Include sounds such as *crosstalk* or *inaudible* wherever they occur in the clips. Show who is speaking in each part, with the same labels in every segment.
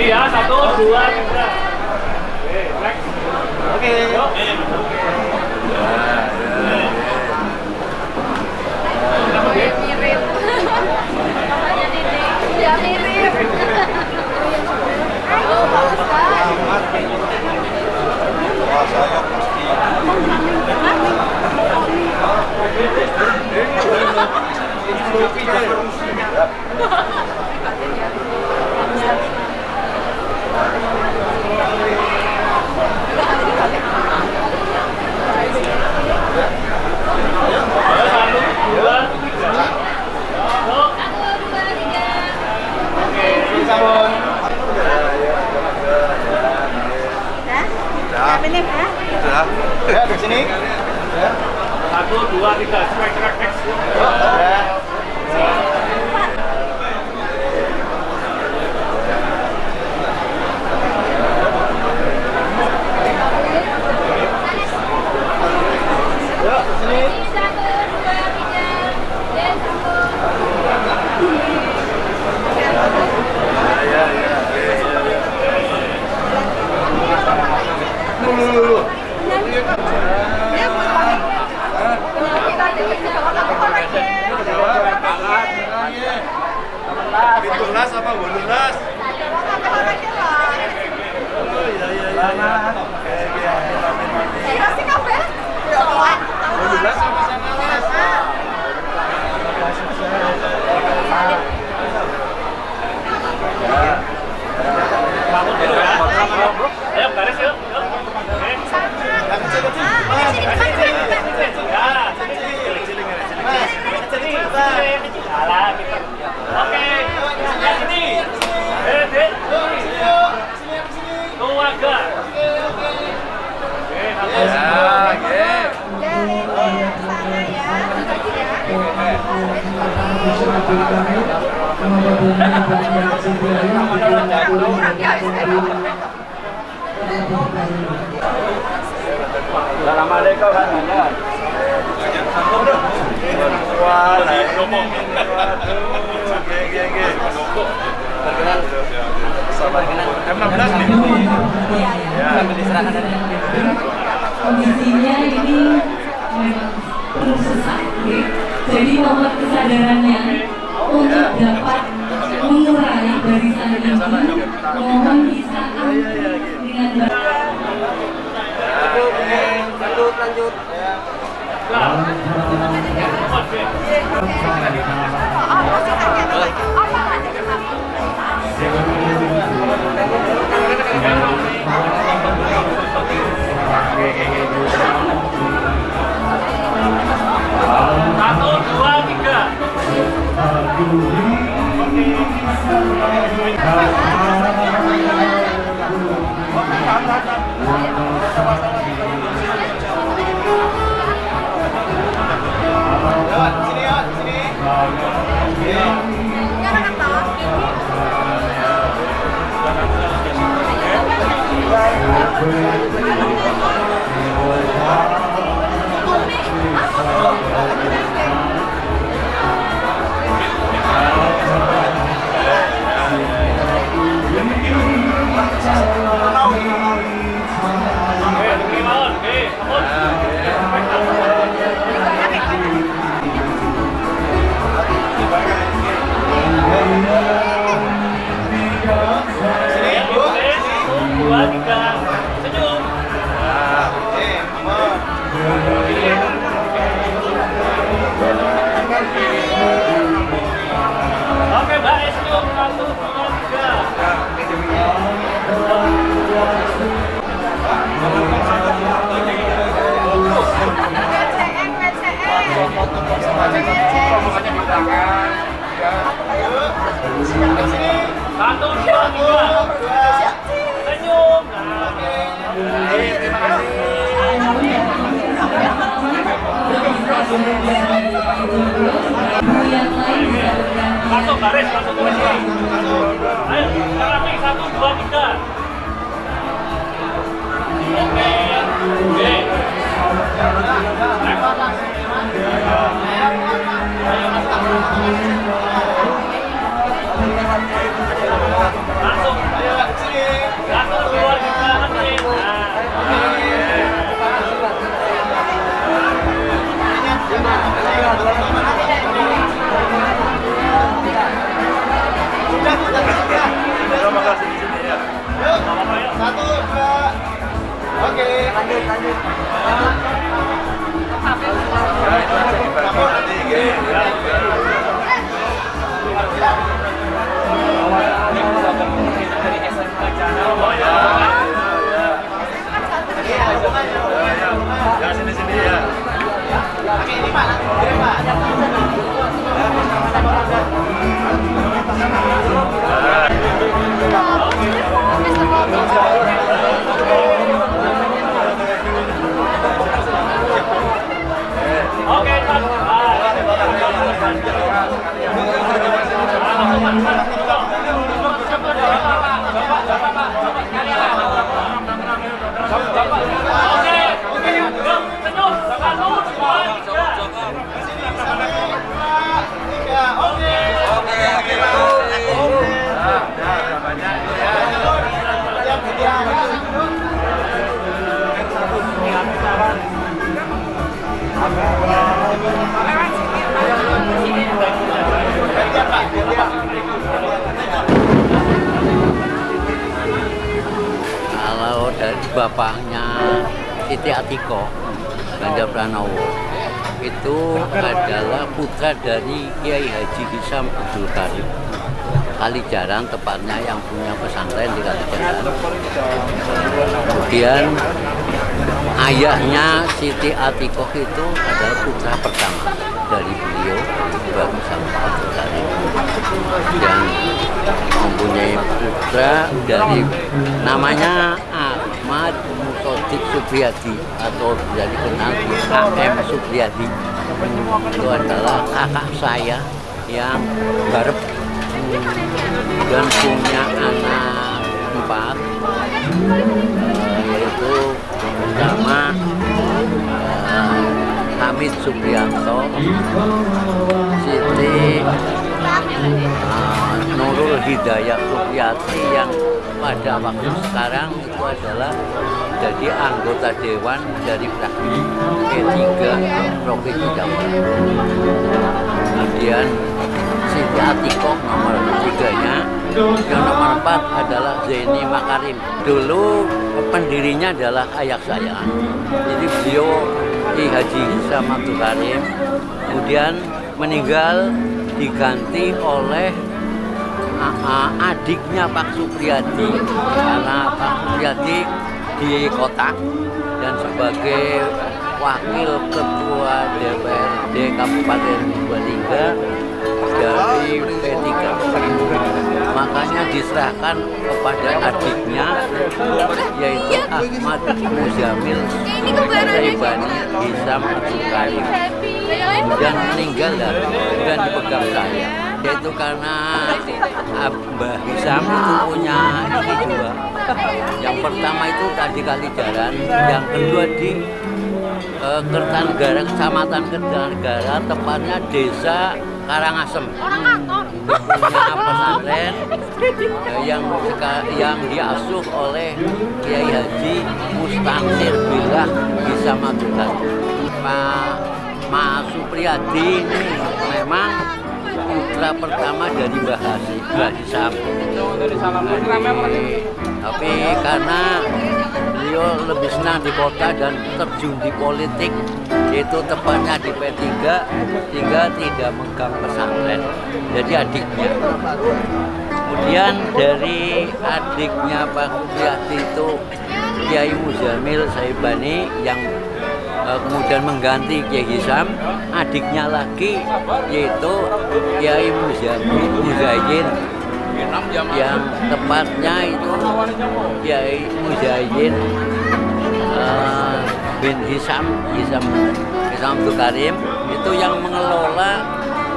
Speaker 1: Ganti ya,
Speaker 2: satu, dua, tiga.
Speaker 1: Oke.
Speaker 3: Mirip. Ya mirip.
Speaker 1: Pitulas apa bolulas? Oh iya iya iya. Bolulas sama las.
Speaker 4: Sambung dulu ya. Ayo, garis yuk. Yuk. Oke.
Speaker 1: Yang kecil kecil.
Speaker 4: Ya, sini. Sini, sini. Alah, gitu. Oke. Yang sini. Eh, Dek. Keluarga. Oke, satu.
Speaker 1: Ya, oke.
Speaker 5: Assalamualaikum Anda.
Speaker 1: Wah, lah ngomongin. Waduh, oke oke oke. M16 nih.
Speaker 6: Kondisinya ini terus sesak jadi mohon kesadarannya untuk dapat mengurai barisan ini mohon bisa dengan baik
Speaker 5: Lanjut, lanjut. Ya,
Speaker 7: Bapaknya Siti Atiko, Ganjar Pranowo, itu adalah putra dari Kiai Haji Hisam Abdul Karim. Kalijaran tepatnya yang punya pesantren di Kalijaran. Kemudian ayahnya Siti Atikoh itu adalah putra pertama dari beliau Ibrahim Hisam Abdul Karim yang mempunyai putra dari namanya Ahmad Mutodik Supriyadi atau bisa dikenal di AM Supriyadi. Itu adalah kakak saya yang barep dan punya anak empat. Eh, yaitu pertama eh, Hamid Supriyanto Siti uh, Nurul Hidayah Supriyati yang pada waktu sekarang itu adalah jadi anggota dewan dari fraksi P3 Provinsi Jawa. Kemudian Siti Atikoh nomor tiganya, yang nomor empat adalah Zaini Makarim. Dulu pendirinya adalah ayah saya. Jadi beliau Ki Haji Hisam Abdul Karim, kemudian meninggal diganti oleh adiknya Pak Supriyadi. Karena Pak Supriyadi di kota dan sebagai wakil ketua DPRD Kabupaten Purbalingga dari P3 makanya diserahkan kepada adiknya yaitu Ahmad Muzamil. Saibani Hisam Karim kemudian meninggal dan dipegang saya yaitu karena Abah Hisam itu punya ini dua. Yang pertama itu tadi Kalijaran yang kedua di eh, Kertanegara Kecamatan Kertanegara tepatnya desa Karangasem. Punya pesantren eh, yang yang diasuh oleh Kiai Haji Mustansir Billah bisa Madura Pak Ma Supriyadi memang putra pertama dari Mbah Hasi, Mbah Hisam. Tapi karena beliau lebih senang di kota dan terjun di politik, itu tepatnya di P3, sehingga tidak megang pesantren. Jadi adiknya. Kemudian dari adiknya Pak Supriyadi itu Kiai Muzamil Saibani yang kemudian mengganti Kiai Hisam, adiknya lagi yaitu Kiai Muzayyin yang tepatnya itu Kiai Muzayyin eh, bin Hisam Hisam Hisam Abdul Karim itu yang mengelola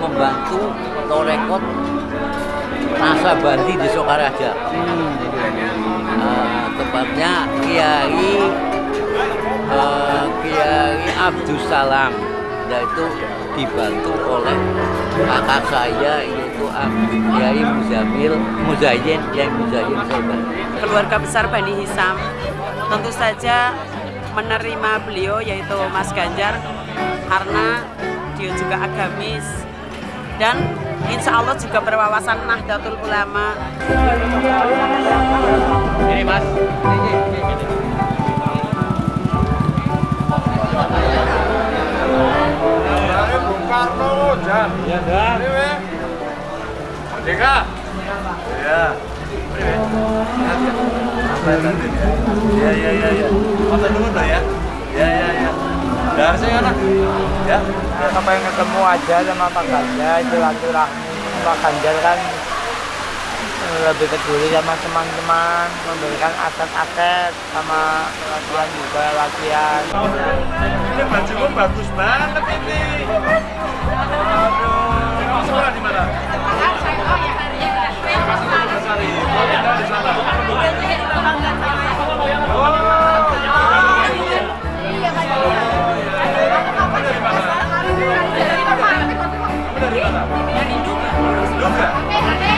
Speaker 7: membantu Torekot Nasabandi di Sokaraja. Eh, tepatnya Kiai eh, Kiai Abdus Salam yaitu dibantu oleh kakak saya yaitu Kiai Muzamil Muzayyin Kiai Muzayyin Saibani.
Speaker 8: keluarga besar Bani Hisam tentu saja menerima beliau yaitu Mas Ganjar karena dia juga agamis dan insya Allah juga berwawasan Nahdlatul Ulama
Speaker 2: Ini Mas.
Speaker 1: Bung Karno Jan. Iya, iya. iya, iya ya, Iya, iya, iya, ya. Iya, iya, iya. Ya.
Speaker 9: Ya. Ya, ketemu aja sama Pak Ganjar, silaturahmi Pak Ganjar kan lebih peduli sama teman-teman memberikan aset-aset sama latihan juga latihan
Speaker 1: Ini bajumu bagus banget ini. Aduh. Sekolah di mana? Oh, sana. Duga.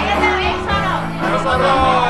Speaker 1: tomorrow.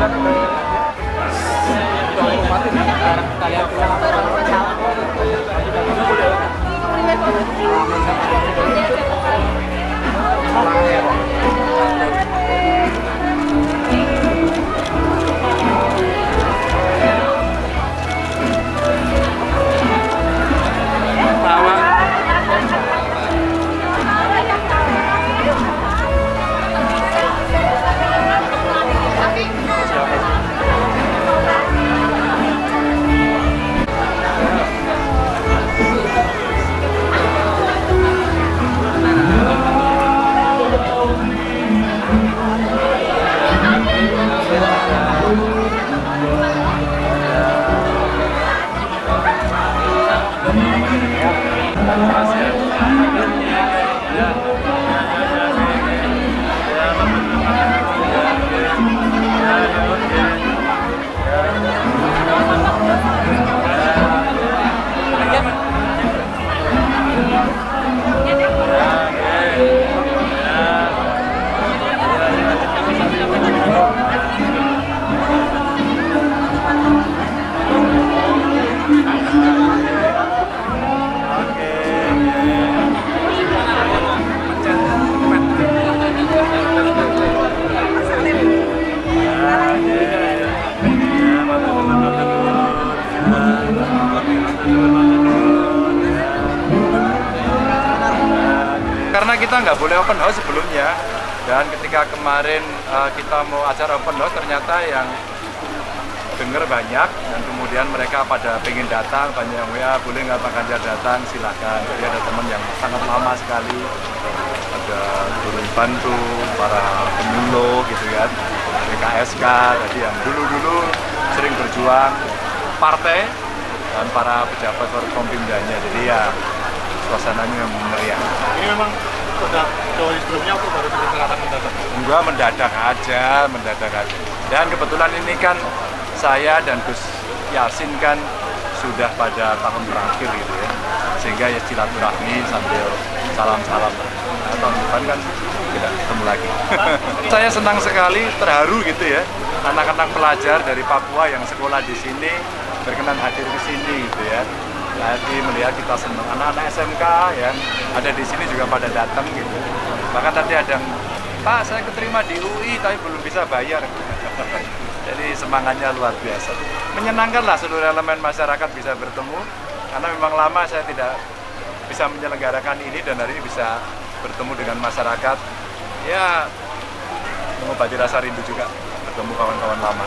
Speaker 1: Karena kita boleh open house sebelumnya. Dan ketika kemarin uh, kita mau acara open house ternyata yang dengar banyak. Dan kemudian mereka pada pengen datang banyak yang WA boleh nggak Pak Ganjar datang? Silahkan jadi ada teman yang sangat lama sekali. Ada turun bantu para penyuluh gitu kan. PKSK tadi yang dulu-dulu sering berjuang partai dan para pejabat Forkompimdanya jadi ya suasananya memang meriah.
Speaker 2: Ini memang sudah jauh sebelumnya atau baru direncanakan mendadak?
Speaker 1: Enggak mendadak aja, mendadak aja. Dan kebetulan ini kan saya dan Gus Yasin kan sudah pada tahun terakhir gitu ya. Sehingga ya silaturahmi sambil salam-salam.
Speaker 5: tahun depan kan tidak ketemu lagi. *laughs* Saya senang sekali, terharu gitu ya, anak-anak pelajar dari Papua yang sekolah di sini berkenan hadir ke sini gitu ya. Tadi melihat kita senang anak-anak SMK ya ada di sini juga pada datang gitu. Bahkan tadi ada yang Pak saya keterima di UI tapi belum bisa bayar. *laughs* Jadi semangatnya luar biasa. Menyenangkan lah seluruh elemen masyarakat bisa bertemu karena memang lama saya tidak bisa menyelenggarakan ini dan hari ini bisa bertemu dengan masyarakat. Ya mengobati rasa rindu juga bertemu kawan-kawan lama.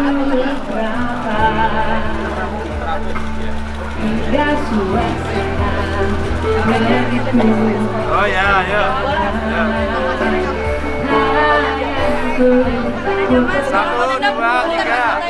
Speaker 1: berapa Hingga suasana.
Speaker 5: Satu, dua, tiga.